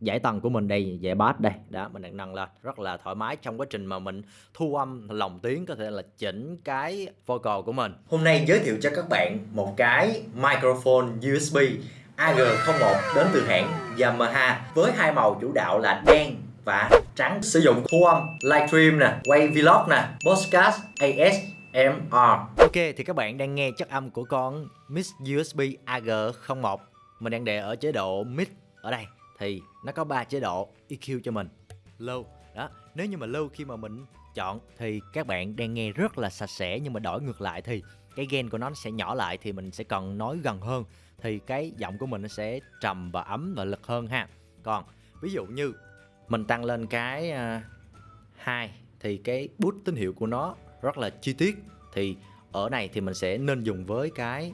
giải tầng của mình đây giải bass đây. Đó mình đang nâng lên. Rất là thoải mái trong quá trình mà mình thu âm lồng tiếng có thể là chỉnh cái vocal của mình. Hôm nay giới thiệu cho các bạn một cái microphone USB AG01 đến từ hãng Yamaha với hai màu chủ đạo là đen và trắng. Sử dụng thu âm livestream nè quay vlog nè podcast ASMR Ok thì các bạn đang nghe chất âm của con Mix USB AG01 mình đang để ở chế độ mix ở đây thì nó có ba chế độ EQ cho mình. Low đó nếu như mà low khi mà mình chọn thì các bạn đang nghe rất là sạch sẽ nhưng mà đổi ngược lại thì cái gain của nó sẽ nhỏ lại thì mình sẽ cần nói gần hơn. Thì cái giọng của mình nó sẽ trầm và ấm và lực hơn ha. Còn ví dụ như mình tăng lên cái uh, hai thì cái bút tín hiệu của nó rất là chi tiết thì ở này thì mình sẽ nên dùng với cái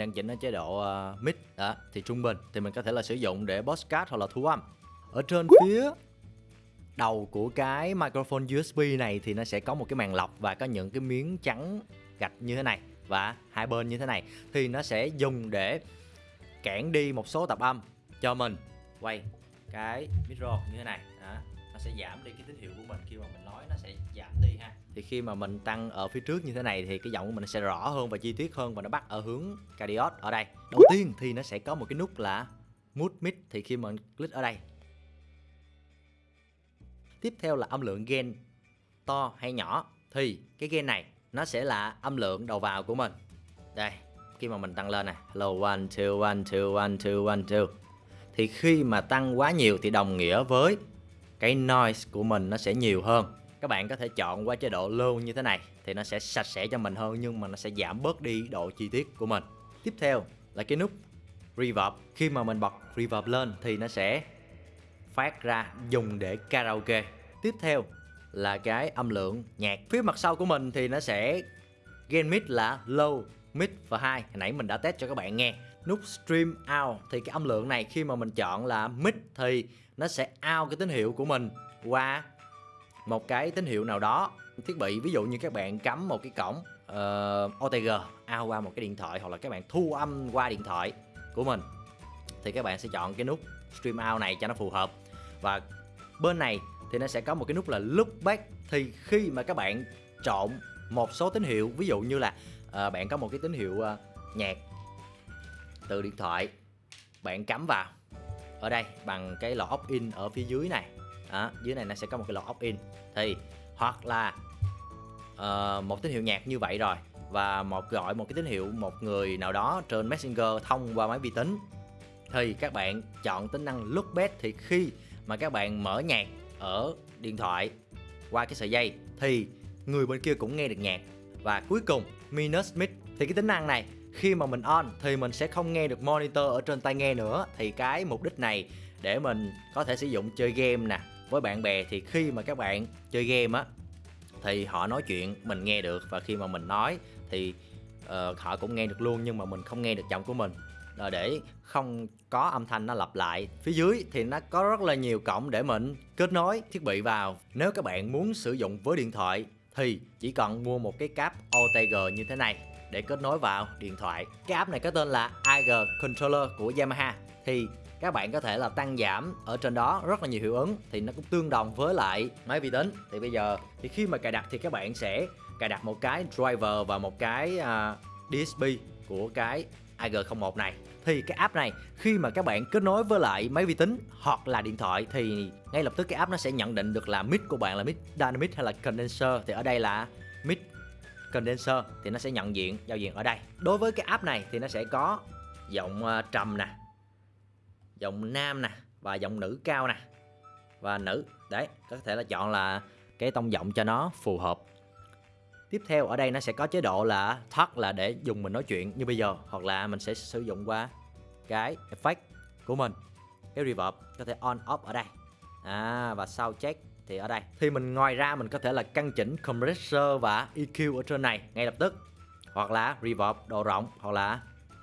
đang chỉnh ở chế độ uh, mid đó thì trung bình thì mình có thể là sử dụng để podcast hoặc là thu âm. Ở trên phía đầu của cái microphone USB này thì nó sẽ có một cái màn lọc và có những cái miếng trắng gạch như thế này và hai bên như thế này. Thì nó sẽ dùng để cản đi một số tập âm cho mình. Quay cái micro như thế này đó. nó sẽ giảm đi cái tín hiệu của mình khi mà mình nói nó sẽ giảm đi ha thì khi mà mình tăng ở phía trước như thế này thì cái giọng của mình sẽ rõ hơn và chi tiết hơn và nó bắt ở hướng cardiot ở đây. Đầu tiên thì nó sẽ có một cái nút là mute mid thì khi mình click ở đây. Tiếp theo là âm lượng gain to hay nhỏ thì cái gain này nó sẽ là âm lượng đầu vào của mình. Đây, khi mà mình tăng lên này hello, one, two one two one two one, two. Thì khi mà tăng quá nhiều thì đồng nghĩa với cái noise của mình nó sẽ nhiều hơn các bạn có thể chọn qua chế độ low như thế này thì nó sẽ sạch sẽ cho mình hơn, nhưng mà nó sẽ giảm bớt đi độ chi tiết của mình. Tiếp theo là cái nút reverb. Khi mà mình bật reverb lên thì nó sẽ phát ra dùng để karaoke. Tiếp theo là cái âm lượng nhạc. Phía mặt sau của mình thì nó sẽ gain mid là low, mid và high. Hồi nãy mình đã test cho các bạn nghe. Nút stream out thì cái âm lượng này khi mà mình chọn là mid thì nó sẽ out cái tín hiệu của mình qua một cái tín hiệu nào đó thiết bị ví dụ như các bạn cắm một cái cổng ờ, uh, OTG ao qua một cái điện thoại hoặc là các bạn thu âm qua điện thoại của mình thì các bạn sẽ chọn cái nút stream out này cho nó phù hợp. Và bên này thì nó sẽ có một cái nút là look back. Thì khi mà các bạn trộn một số tín hiệu ví dụ như là uh, bạn có một cái tín hiệu uh, nhạc từ điện thoại bạn cắm vào ở đây bằng cái lọ opt in ở phía dưới này đó, dưới này nó sẽ có một cái lọ opt in thì hoặc là uh, một tín hiệu nhạc như vậy rồi và một gọi một cái tín hiệu một người nào đó trên messenger thông qua máy vi tính. Thì các bạn chọn tính năng look back thì khi mà các bạn mở nhạc ở điện thoại qua cái sợi dây thì người bên kia cũng nghe được nhạc. Và cuối cùng minus mid thì cái tính năng này khi mà mình on thì mình sẽ không nghe được monitor ở trên tai nghe nữa. Thì cái mục đích này để mình có thể sử dụng chơi game nè với bạn bè thì khi mà các bạn chơi game á thì họ nói chuyện mình nghe được. Và khi mà mình nói thì uh, họ cũng nghe được luôn nhưng mà mình không nghe được giọng của mình. Là để không có âm thanh nó lặp lại phía dưới thì nó có rất là nhiều cổng để mình kết nối thiết bị vào. Nếu các bạn muốn sử dụng với điện thoại thì chỉ cần mua một cái cáp OTG như thế này để kết nối vào điện thoại. Cái app này có tên là IG Controller của Yamaha. Thì các bạn có thể là tăng giảm ở trên đó rất là nhiều hiệu ứng thì nó cũng tương đồng với lại máy vi tính. Thì bây giờ thì khi mà cài đặt thì các bạn sẽ cài đặt một cái driver và một cái à, uh, DSP của cái IG01 này. Thì cái app này khi mà các bạn kết nối với lại máy vi tính hoặc là điện thoại thì ngay lập tức cái app nó sẽ nhận định được là mic của bạn là mic dynamic hay là condenser. Thì ở đây là mic condenser thì nó sẽ nhận diện giao diện ở đây. Đối với cái app này thì nó sẽ có giọng à, trầm nè giọng nam nè, và giọng nữ cao nè. Và nữ, đấy, có thể là chọn là cái tông giọng cho nó phù hợp. Tiếp theo, ở đây nó sẽ có chế độ là thắt là để dùng mình nói chuyện như bây giờ, hoặc là mình sẽ sử dụng qua cái effect của mình. Cái reverb có thể on, off ở đây. À và sau check thì ở đây. Thì mình, ngoài ra, mình có thể là căn chỉnh compressor và EQ ở trên này ngay lập tức. Hoặc là reverb độ rộng, hoặc là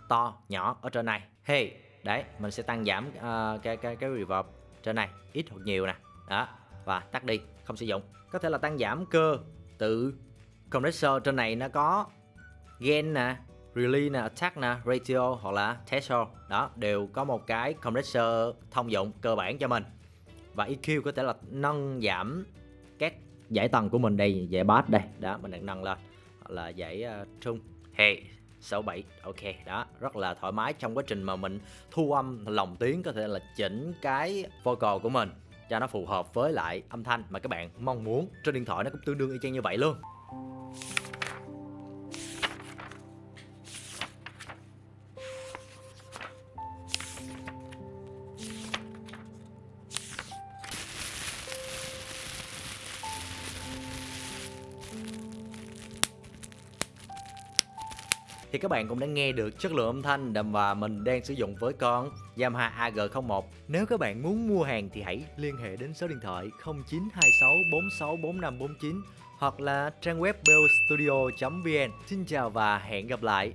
to, nhỏ ở trên này. Hey đấy mình sẽ tăng giảm uh, cái cái cái reverb trên này ít hoặc nhiều nè. Đó và tắt đi không sử dụng. Có thể là tăng giảm cơ tự compressor trên này nó có gain nè Release nè, Attack nè, Ratio hoặc là Threshold. Đó, đều có một cái compressor thông dụng cơ bản cho mình. Và EQ có thể là nâng giảm các giải tầng của mình đây, giải bass đây. Đó, mình đang nâng lên Hoặc là giải uh, trung. Hey, 67 ok, đó, rất là thoải mái trong quá trình mà mình thu âm lồng tiếng, có thể là chỉnh cái vocal của mình cho nó phù hợp với lại âm thanh mà các bạn mong muốn. Trên điện thoại nó cũng tương đương y chang như vậy luôn. Thì các bạn cũng đã nghe được chất lượng âm thanh và mình đang sử dụng với con Yamaha AG01. Nếu các bạn muốn mua hàng thì hãy liên hệ đến số điện thoại 0926 46 4549 hoặc là trang web bellstudio.vn. Xin chào và hẹn gặp lại.